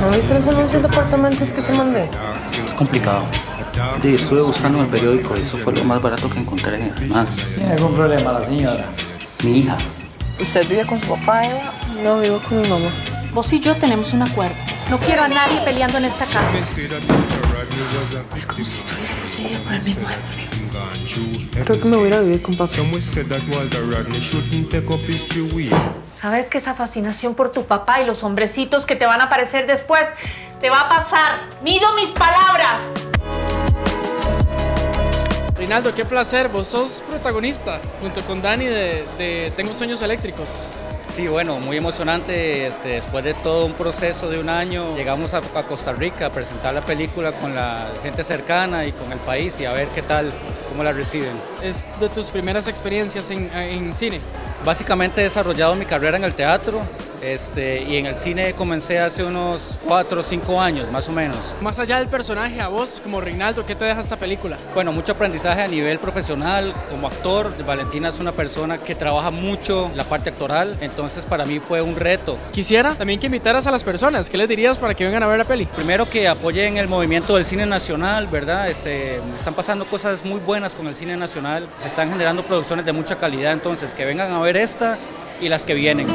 ¿No viste los anuncios de apartamentos que te mandé? Es complicado. Sí, estuve buscando en el periódico y eso fue lo más barato que encontré. Además, ¿Tiene algún problema la señora? mi hija. ¿Usted vive con su papá, Eva? No, vivo con mi mamá. Vos y yo tenemos un acuerdo. No quiero a nadie peleando en esta casa. Es como si estuviéramos ella por el mismo Creo que me voy a vivir con papá. Sabes que esa fascinación por tu papá y los hombrecitos que te van a aparecer después te va a pasar. Mido mis palabras. Rinaldo, qué placer, vos sos protagonista junto con Dani de, de Tengo Sueños Eléctricos. Sí, bueno, muy emocionante. Este, después de todo un proceso de un año, llegamos a, a Costa Rica a presentar la película con la gente cercana y con el país y a ver qué tal, cómo la reciben. Es de tus primeras experiencias en, en cine. Básicamente he desarrollado mi carrera en el teatro este, y en el cine comencé hace unos 4 o 5 años, más o menos. Más allá del personaje, a vos como Rinaldo, ¿qué te deja esta película? Bueno, mucho aprendizaje a nivel profesional, como actor. Valentina es una persona que trabaja mucho la parte actoral, entonces para mí fue un reto. Quisiera también que invitaras a las personas. ¿Qué les dirías para que vengan a ver la peli? Primero que apoyen el movimiento del cine nacional, ¿verdad? Este, están pasando cosas muy buenas con el cine nacional, se están generando producciones de mucha calidad, entonces que vengan a ver esta y las que vienen.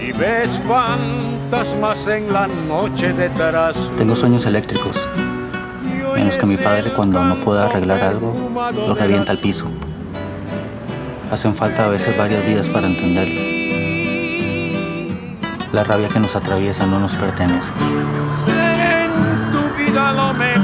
Y ves fantasmas en la noche detrás. Tengo sueños eléctricos, menos que mi padre cuando no puede arreglar algo, lo revienta al piso. Hacen falta a veces varias vidas para entenderlo. La rabia que nos atraviesa no nos pertenece. En tu vida lo mejor.